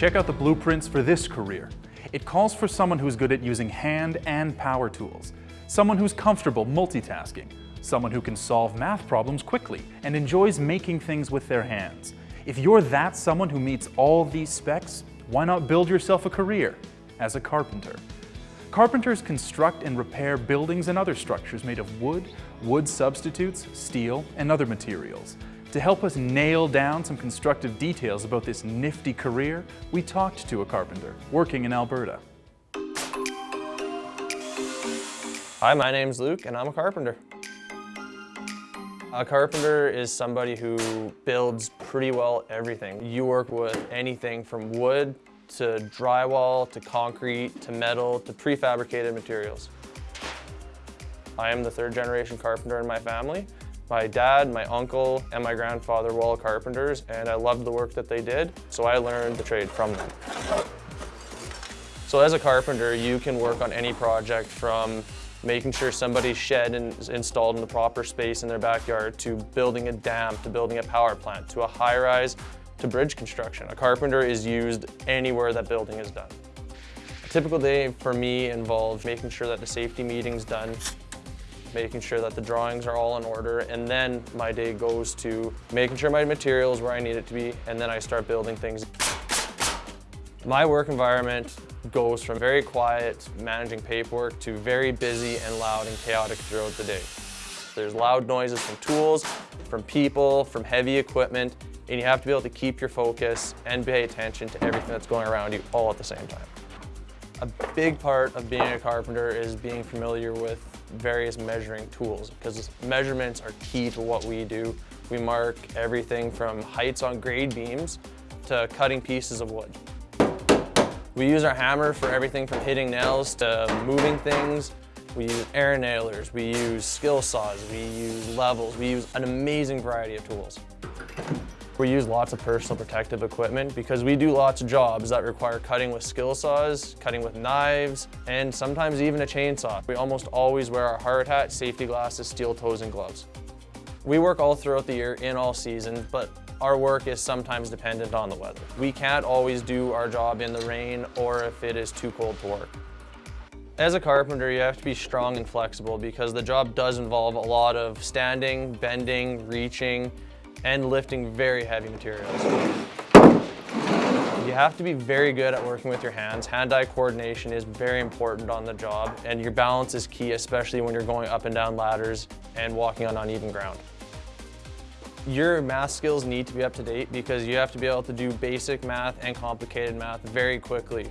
Check out the blueprints for this career. It calls for someone who's good at using hand and power tools, someone who's comfortable multitasking, someone who can solve math problems quickly and enjoys making things with their hands. If you're that someone who meets all these specs, why not build yourself a career as a carpenter? Carpenters construct and repair buildings and other structures made of wood, wood substitutes, steel, and other materials. To help us nail down some constructive details about this nifty career, we talked to a carpenter working in Alberta. Hi, my name's Luke and I'm a carpenter. A carpenter is somebody who builds pretty well everything. You work with anything from wood to drywall to concrete to metal to prefabricated materials. I am the third generation carpenter in my family. My dad, my uncle, and my grandfather were all carpenters and I loved the work that they did, so I learned the trade from them. So as a carpenter, you can work on any project from making sure somebody's shed is installed in the proper space in their backyard, to building a dam, to building a power plant, to a high-rise, to bridge construction. A carpenter is used anywhere that building is done. A typical day for me involves making sure that the safety meeting's done, making sure that the drawings are all in order, and then my day goes to making sure my material is where I need it to be, and then I start building things. My work environment goes from very quiet, managing paperwork, to very busy and loud and chaotic throughout the day. There's loud noises from tools, from people, from heavy equipment, and you have to be able to keep your focus and pay attention to everything that's going around you all at the same time. A big part of being a carpenter is being familiar with various measuring tools because measurements are key to what we do. We mark everything from heights on grade beams to cutting pieces of wood. We use our hammer for everything from hitting nails to moving things. We use air nailers, we use skill saws, we use levels, we use an amazing variety of tools. We use lots of personal protective equipment because we do lots of jobs that require cutting with skill saws, cutting with knives, and sometimes even a chainsaw. We almost always wear our hard hat, safety glasses, steel toes, and gloves. We work all throughout the year in all seasons, but our work is sometimes dependent on the weather. We can't always do our job in the rain or if it is too cold to work. As a carpenter, you have to be strong and flexible because the job does involve a lot of standing, bending, reaching, and lifting very heavy materials. You have to be very good at working with your hands. Hand-eye coordination is very important on the job, and your balance is key, especially when you're going up and down ladders and walking on uneven ground. Your math skills need to be up to date because you have to be able to do basic math and complicated math very quickly.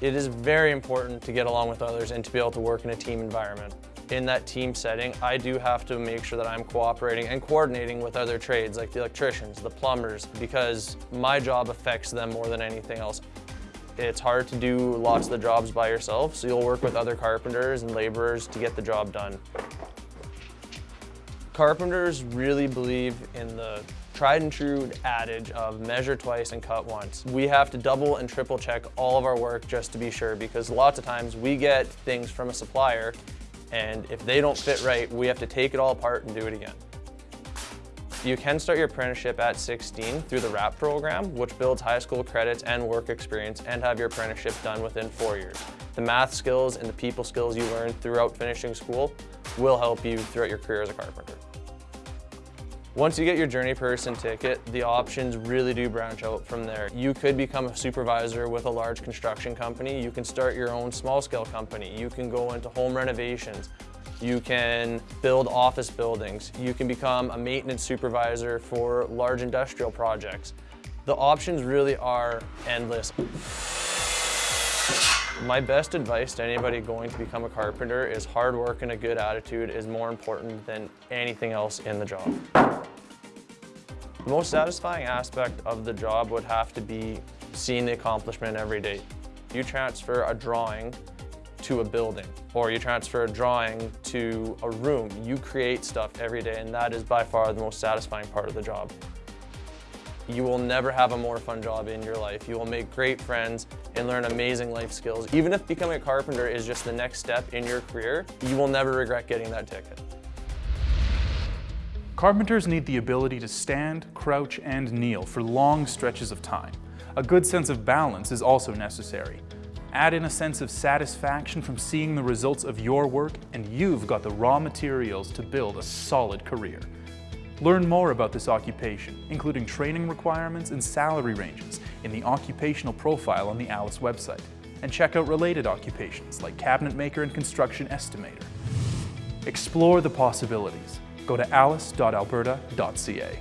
It is very important to get along with others and to be able to work in a team environment. In that team setting, I do have to make sure that I'm cooperating and coordinating with other trades like the electricians, the plumbers, because my job affects them more than anything else. It's hard to do lots of the jobs by yourself, so you'll work with other carpenters and laborers to get the job done. Carpenters really believe in the tried and true adage of measure twice and cut once. We have to double and triple check all of our work just to be sure because lots of times we get things from a supplier and if they don't fit right, we have to take it all apart and do it again. You can start your apprenticeship at 16 through the RAP program, which builds high school credits and work experience and have your apprenticeship done within four years. The math skills and the people skills you learn throughout finishing school will help you throughout your career as a carpenter. Once you get your Journey Person ticket, the options really do branch out from there. You could become a supervisor with a large construction company. You can start your own small scale company. You can go into home renovations. You can build office buildings. You can become a maintenance supervisor for large industrial projects. The options really are endless. My best advice to anybody going to become a carpenter is hard work and a good attitude is more important than anything else in the job. The most satisfying aspect of the job would have to be seeing the accomplishment every day. You transfer a drawing to a building or you transfer a drawing to a room. You create stuff every day and that is by far the most satisfying part of the job. You will never have a more fun job in your life. You will make great friends and learn amazing life skills. Even if becoming a carpenter is just the next step in your career, you will never regret getting that ticket. Carpenters need the ability to stand, crouch, and kneel for long stretches of time. A good sense of balance is also necessary. Add in a sense of satisfaction from seeing the results of your work and you've got the raw materials to build a solid career. Learn more about this occupation, including training requirements and salary ranges in the occupational profile on the ALIS website. And check out related occupations like cabinet maker and construction estimator. Explore the possibilities. Go to alis.alberta.ca.